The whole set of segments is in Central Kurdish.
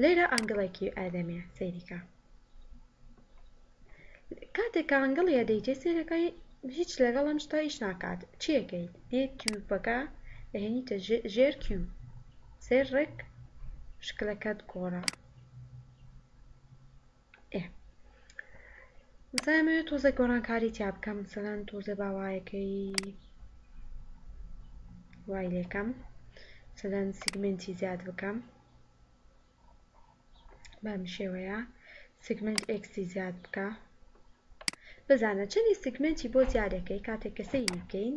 لێرە ئەنگڵێکی ئەدەمێ سەیری کە. کاتێک کە ئەنگڵی ئەدەیتێ سەیرەکەی هیچ لەگەڵ ئەم شتە ئیش ناکات چیەکەیت دێ کیوبەکە ئەهێنیتە ژێر کیو سەیر ڕێک شکلەکەت گۆڕا. ئێ مەسەلەن ئەمەوێ تۆزێک گۆڕانکاری تیا بکەم مەسەلەن تۆزێ باوایەکەی وای لێکەم مەسەلەن سیگمنتی زیاد بکەم بەم شێوەیە سیگمنت ئێکسی زیاد بکە بزانە چەندی سیگمنتی بۆ زیادەکەی کاتێک کەسەی بکەین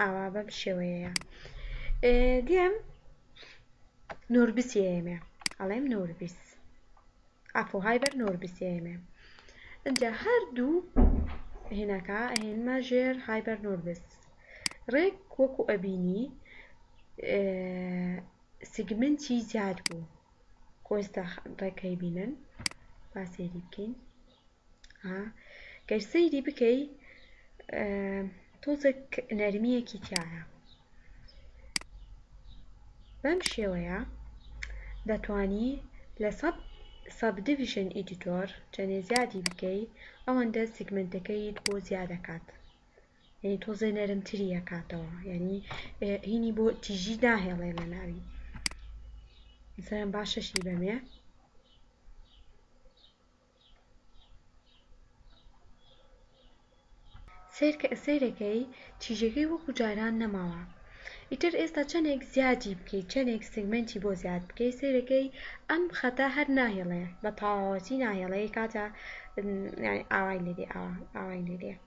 ئاوا بەم شێوەیەیە دێم نوربسیەیەمێ ئەڵێم نوربیس ئەفۆ های بەر نوربسیەیەمێ ئەجا هەردوو هێناکە هێنمە ژێر های بەر نوربس ڕێک وەکو ئەبینی سیگمنتی زیاد بوو کۆستا ڕێکەی بینن با سێری بکەین ها گەر سەیری بکەی تۆزێک نەرمیەکی تیایە بەم شێوەیە دەتانی لە سەب سەب دیڤیژن ئیدیتۆر چەنێ زیادی بکەی ئەوەندە سیگمنتەکەیت بۆ زیادەکات یعنی تۆزێ نەرمتری ئەکاتەوە یعنی هینی بۆ تیژی ناهێڵێ لە ناوی مثلا باشەشی بەمێ سەیرەکەی چیژەکەی وەکو جاران نەماوە ئیتر ئێستا چەنێک زیادی بکەی چەنێک سیگمەنتی بۆ زیاد بکەی سەیرەکەی ئەم خەتە هەر ناهێڵێ بە تەواوەتی ناهێڵێ کاتە ئاوای لێدێ ئاوای لێدێ.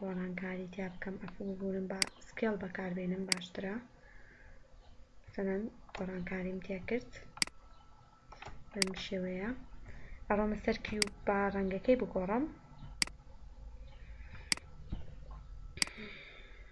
گۆڕانکاری تیا بکەم ئەف ببورن با سکێڵ بەکاربێنم باشترە سەەن گۆڕانکاریم تیا کرد بەم شێوەیە ئەڕۆمە سەر کیو با ڕەنگەکەی بگۆڕم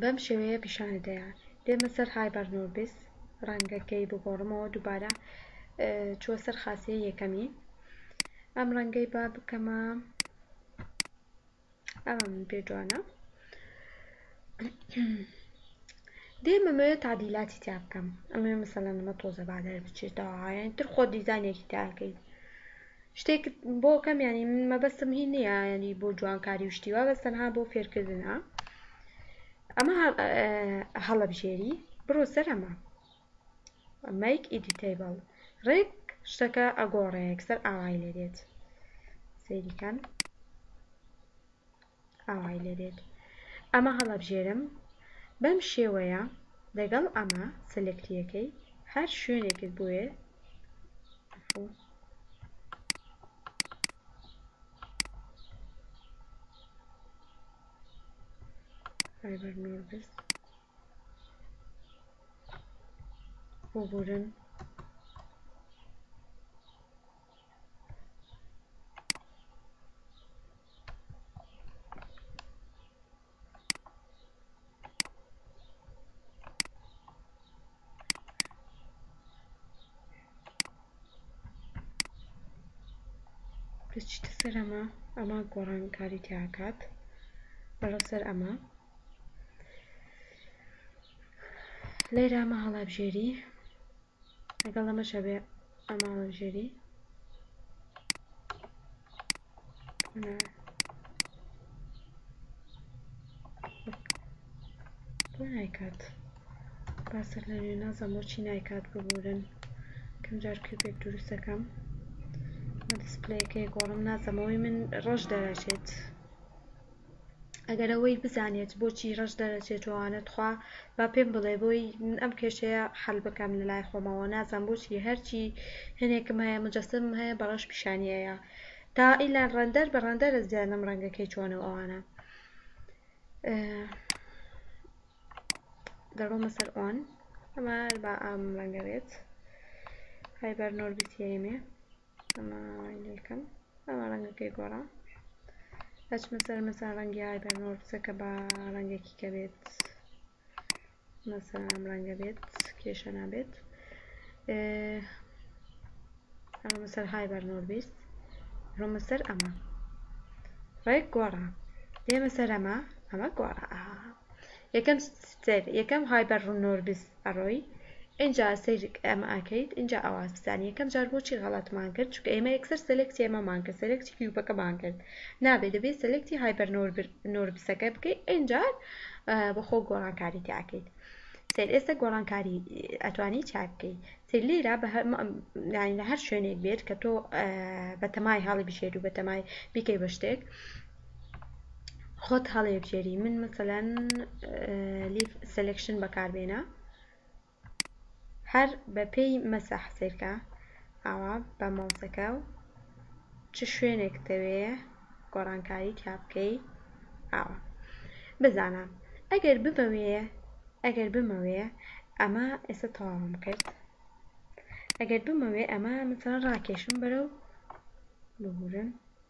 بەم شێوەیە پیشانت دەیان دێمە سەر هایبەرنۆربس ڕەنگەکەی بگۆڕمەوە دوبارە چوە سەر خاسیە یەکەمی ئەم ڕەنگەی با بکەمە ئەمە من پێ جوانە دێمە مەوێت تعدیلاتی تیا بکەم ئەمێ مەسەلەن ئەمە تۆزە بادەر بچێتەوە یان تر خۆ دیزانێکی تاکەیت شتێکت بۆ کەم یانی من مەبەستم هی نییە ینی بۆ جوانکاری و شتیوا بەس تەنها بۆ فێرکردنە ئەمە هەڵەبژێری بڕۆ سەر ئەمە مەیک ئیدیتەیبڵ ڕێک شتەکە ئەگۆڕێک سەر ئاوای لێ دێت سەیریکەن ئاوای لێ دێت ئەمە هەڵەبژێرم بەم شێوەیە لەگەڵ ئەمە سلکتیەکەی هەر شوێنێکت بوێ فایبەر نۆربس ببورن دەچیتە سەر ئەمە ئەمە گۆڕانکاری تیاکات بەرە سەر ئەمە لێرە ئەمە هەڵابژێری لەگەڵ ئەمەش ئەبێ ئەم ئاڵنجەری بۆ نایکات باسەر لە نوێ نازم بۆچی نایکات ببورن کەم جار کیپێک دروستەکەم بە دەسپلەیەکەی گۆڕم نازەمەوەی من ڕەش دەرەچێت ئەگەر ئەوەی بزانێت بۆچی رەش دەرەچێت ئەوانە تخوا با پێم بڵێ بۆی من ئەم کێشەیە حەل بکەم لە لای خۆمەوە نازم بۆچی هەرچی هەنێکم هەیە مجسمم هەیە بە رەش پیشانی ئەیا تا ئیلا رەندەر بە رەندەر ئەزانم رەنگەکەی چۆنە و ئەوانە دەڕۆمە سەر ئۆن ئەمە با ئام رەنگە بێت هایبەر نۆربیتیە ئێمێ ئەمە لەکەم ئەمە ڕەنگەکەی گۆڕا ئەچمە سەر مەسا ڕەنگی هایبەر نۆرسەکە بە ڕەنگێکی کە بێت مەسەر ئەم ڕەنگە بێت کێشە نابێت ئەمە سەر هایبەر نۆر بیست ڕۆمە سەر ئەمە ڕێک گۆڕا دێمە سەر ئەمە ئەمە گۆڕا یەکەم ستێر یەکەم هایبەر ڕوونۆر بیست ئەڕۆی ئینجا سەیری ئەمە ئەکەیت ئینجا ئەوا بزانە یەکەم جار بۆچی غەڵەتمان کرد چونکە ئێمە یەکسەر سەلێکتی ئەمەمان کرد سەلێکتی کیوبەکەمان کرد نابێت دەبێت سەلێکتی هایبەر نۆربسەکە بکەیت ئینجا بەخۆ گۆڕانکاری تیا ئەکەیت سەیر ئێستا گۆڕانکاری ئەتوانی تیا بکەیت سەیر لێرا بە هەر شوێنێک بێت کە تۆ بەتەمای هەڵی بژێری و بەتەمای بیکەی بە شتێک خۆت هەڵێبژێری من مەسەلەن لیڤ سلکشن بەکاربێنە هەر بە پێی مەسەح سیرکە ئاوا بە ماوسەکە و چ شوێنێک دەوێ گۆڕانکاری تیا بکەی ئاوا بزانە ئەگەر بمەوێ ئەگەر بمەوێ ئەمە ئێستا تەواوم کرد ئەگەر بمەوێ ئەمە مثلا ڕاکێشم بەرەو ببورن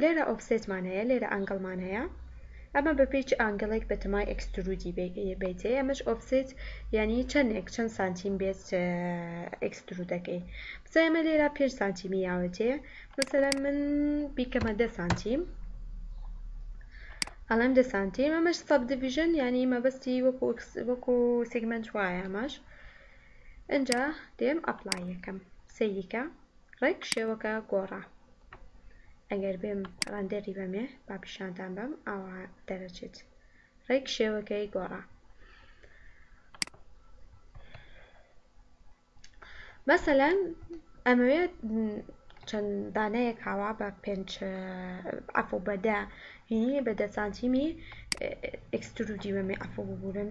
لێرە ئۆفسێتمان هەیە لێرە ئەنگڵمان هەیە ئەمە بەپێی چ ئانگڵێک بەتەمای ئێکسترودی بەیتێ ئەمەش ئۆفسێت یانی چەندێک چەند سانتیم بێت ئێکسترودەکەی بزای ئەمە لێرە پێنج سانتیمی یاوەتێ مەسەلەن من بیکەمە دە سانتیم ئەڵێم دە سانتیم ئەمەش سەب دیڤیژن یانی مەبەستی وەکو وەکو سیگمنت وایە ئەمەش ئەجا دێم ئەپلایەکەم سەیریکە ڕێک شێوەکە گۆڕا. ئەگەر بێم ڕەندەری بەمێ با پیشانتان بەم ئاوا دەرەچێت ڕێک شێوەکەی گۆڕا. مەسەلەن ئەمەوێ چەند دانەیەک هاوا بە پێنج عفو بە دە هینی بە دە سانتیمی ئێکسترودی بەمێ عفو ببورن.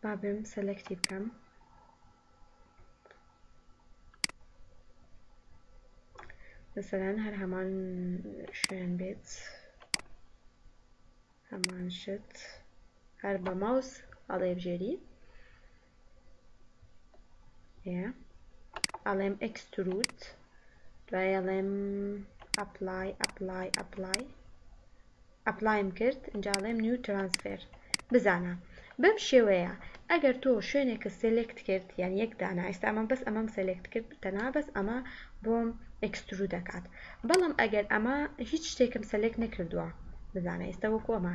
با بێم سەلەکتی بکەم مەسەلەن هەر هەمان شوێن بێت هەمان شت هەر بە ماوس هەڵێبژێری ئەڵێم ئەکستروت دوای ئەڵێم ئەپلای ئەپلای ئەپلای ئەپلایم کرد ئەنجاڵێم نیو ترانسفێر بزانە بەم شێوەیە ئەگەر تۆ شوێنێکە سلێکت کرد یان یەک دانا ئێستامان بەس ئەمەم سلێکت کرد تەنا بەس ئەمە بۆم ئەکسترو دەکات بەڵام ئەگەر ئەمە هیچ شتێکم سلێک نەکردووە بزانە ئێستا وەکو ئەمە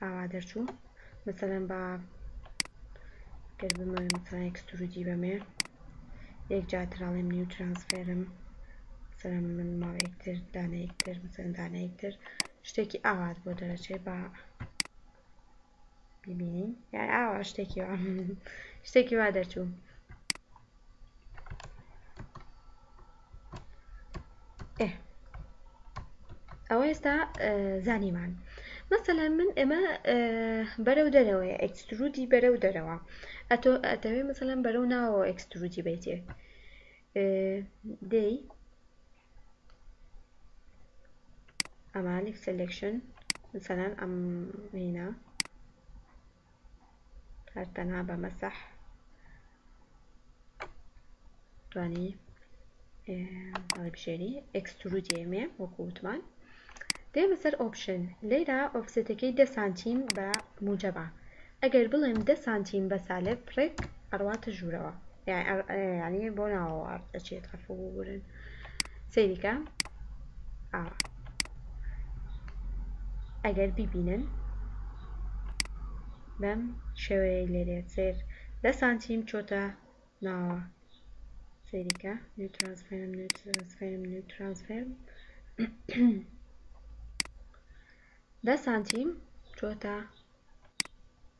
ئاوا دەرچوو مەسەلەن با گەر بمەوێ مەسەلەن ئێکسترودی بەمێ یەک جار تر ئەڵێم نیو ترانسفێرم مەسەلەن من ماوەیەک تر دانەیەک تر مەسەلەن دانەیەک تر شتێکی ئاوات بۆ دەرەچێ با ببینین یان ئاوا شتێکی شتێکی وا دەرچوو ئەوە ئێستا زانیمان مەسەلا من ئەمە بەرەو دەرەوە ئەکسرودی بەرەو دەرەوە ئەتۆ ئەتەوێ مەسەلەن بەرەو ناوەوە ئەکسرودی بیتێ دەی ئەمالیک سلکشن مثلەن ئەم هینا هەر تەنها بە مەسەح توانی بژێری ئەکسترود ئێمێ وەکووتمان دێمە سەر ئۆپشن لێرا ئۆفسێتەکەی دە سانتیم بە موجەبە ئەگەر بڵێم دە سانتیم بە سالب ڕێک ئەڕواتە ژوورەوە ینی بۆ ناوەوە ئەچێت ئەفۆ بگورن سەیریکە ئاوا ئەگەر بیبینن بەم شێوەیە لێرێ سێر دە سانتیم چۆتە ناوە سەیریکە نوێ ترانسفێرم نوێ ترانسفێرم نوێ ترانسفێرم دە سانتیم چۆتە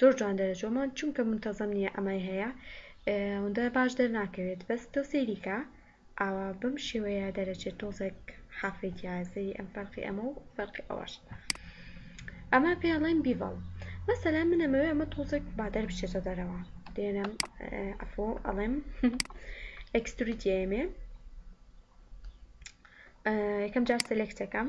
زۆر جوان دەرەچوو ئەمان چونکە منتەزەم نییە ئەمای هەیە ئەوەندە باش دەرناکەوێت بەس تۆ سەیریکە ئاوا بەم شێوەیە دەرەچێت تۆزێک حافەی تیایە سەیری ئەم فەرقی ئەمە و فەرقی ئەوەش ئەمە پێڵێن بیڤڵ مەسەلا من ئەمەوێ ئەمە تۆزێک بادەر بچێتە دەرەوە دێنم ئەفۆ ئەڵێم ئەکستریتی ئێمێ یەکەم جار سلێکتەکەم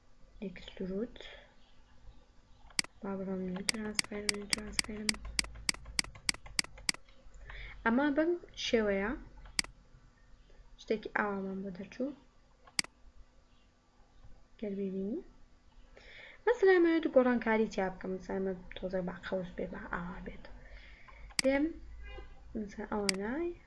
ئێکسترود با بڵێم نیو ترانسفێر نیو ترانسفێرم ئەمە بەم شێوەیە شتێکی ئاوامان بۆ دەرچوو گەر ببینی مەسەلا مەوێت گۆڕانکاری تیا بکەم سامە تۆزە با قەوس بێ با ئاوا بێت دێم ئەوانای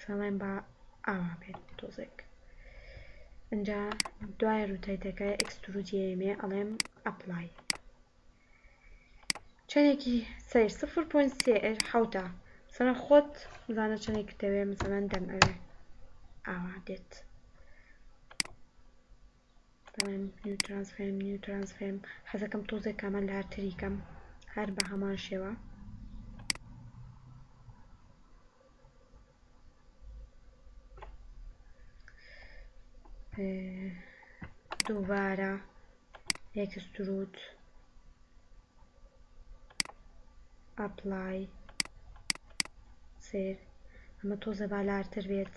فێڵێن با ئاوا بێت تۆزێک ئینجا دوای روتەیتەکە ئێکسترودیەیەمێ ئەڵێم ئەپلای چەنێکی سەیر سفر پۆین سێ ئێر حەوتە سەرە خۆت زانە چەنێک دەوێ مەسەلەن دەم ئەوێ ئاوا دێت بەڵام نیو ترانس فێم نیو ترانس فێم حەزەکەم تۆزێک کامە لارتری کەم هەر بە هەمان شێوە دووبارە ئێکستروت ئەپلای سێر ئەمە تۆزە بالارتر بێت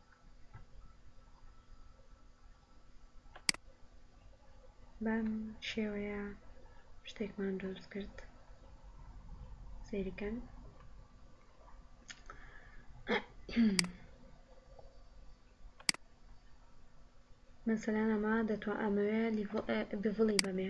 بەم شێوەیە شتێکمان دروست کرد سەیرکەن مەسەلەن ئەمە دەتوان ئەمەوێ بڤڵی بەمێ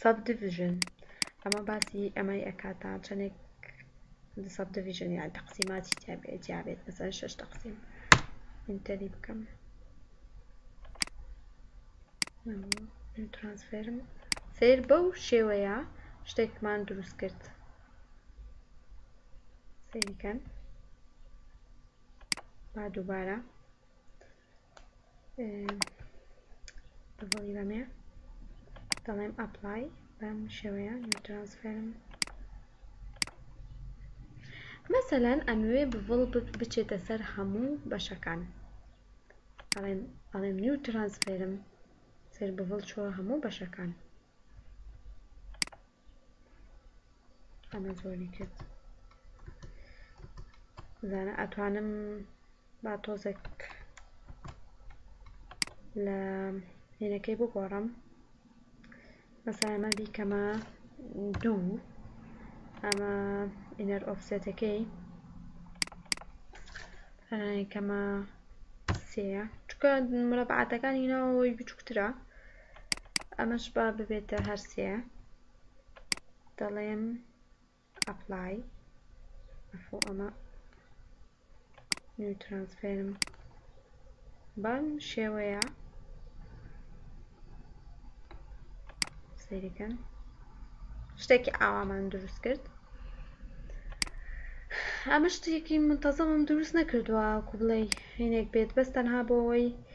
Subdivision، ئەمە باسی ئەمەی ئەکات تا چەندێک Subdivision یان تەقسیماتی تیا بێت مەسەلەن شەش تەقسیم ئینتەری بکەم ترانسفێرم سیر بەو شێوەیە شتێکمان دروست کرد سیریکەن با دووبارە بەڵی بەمێ دەڵێم ئەپلای بەم شێوەیە ترانسفێرم مەسەلەن ئەموێ بڤڵ بچێتە سەر هەموو بەشەکان ئەڵێم ئەڵێم نیو ترانسفێرم سەر بڤڵ چوە هەموو بەشەکان ئەمە زۆری کرد زانە ئەتوانم با تۆزێک لە هێنەکەی بگۆڕم مەسایمە بیکەمە دوو ئەمە ئینەر ئۆفسێتەکەی کەمە سێ چکە مرەبعاتەکانی ناوەوەی بچووکترە ئەمەش با ببێتە هەر سێ دەڵێم ئەپڵای ئەفۆ ئەمە نیو ترانسفێرم بەم شێوەیە سەیرەکەن شتێکی ئاوامان دروست کرد ئەمە شتێکی منتەزەمم دروست نەکردووە کو بڵێ هینێک بێت بەس تەنها بۆ ئەوەی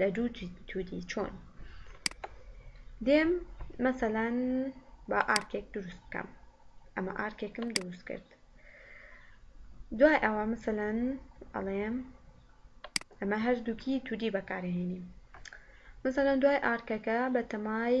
لە دوو جدی چۆن دێم مەسەلەن با ئارکێک دروست بکەم ئەمە ئارکێکم دروست کرد دوای ئەوە مەسەلەن ئەڵێم ئەمە هەردووکی تودی بەکارهێنیم مەسەلەن دوای ئارکەکە بە تەمای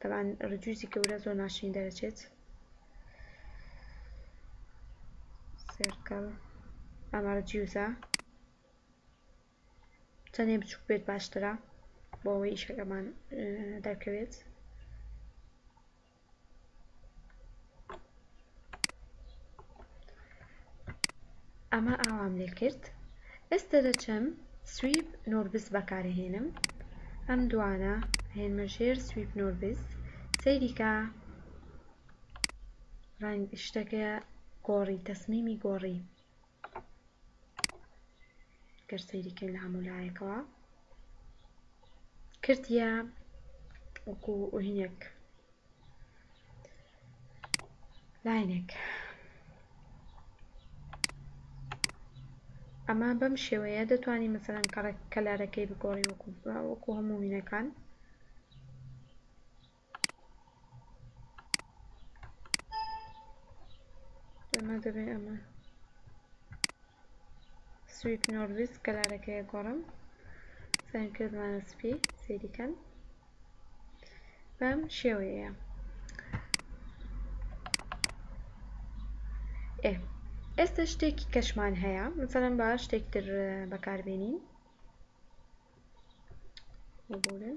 تەبعەن ڕجویزی گەورە زۆر ناشرین دەرەچێت سێرکەڵ ئەمە ڕجیوزە چەندێ بچوک بێت باشترە بۆ ئەوەی ئیشەکەمان دەرکەوێت ئەمە ئاوام لێ کرد ئێستە دەچم سویپ نوربس بەکارەهێنم ئەم دوانە ئەهێنمە ژێر سویپ نوربس سەیری کە شتەکە گۆڕی تەسمیمی گۆڕی. گەر سەیری کەین لە هەموو لایەکەوە کردە وەکو ئوهینێک لاینێک ئەمە بەم شێوەیە دەتوانین مەسەرەن کەڵک کەلارەکەی بگۆڕی وەکو وەکو هەموو وینەکان ئەمە دەبێ ئەمە سویت نۆرڤیس کەلارەکەیە گۆڕم سەن کردمانە سپی سەیریکەن بەم شێوەیە ئێ ئێستا شتێکی کەشمان هەیە مثلەن با شتێک تر بەکاربێنین ببورن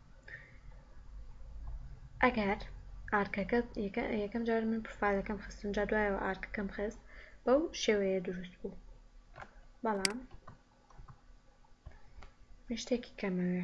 ئەگەر ئارکەکەت یەکەم جار من پرفایلەکەم خستم جا دوایەوە ئارکەکەم خست بەو شێوەیە دروست بوو بەڵام من شتێکی کەمەوێ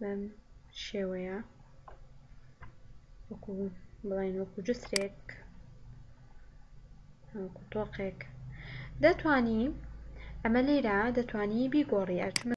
بەم شێوەیە وەکو بڵێن وەکو جسرێک وەکو تۆقێک دەتانی ئەمە لێرە دەتانی بیگۆڕی ئەچمە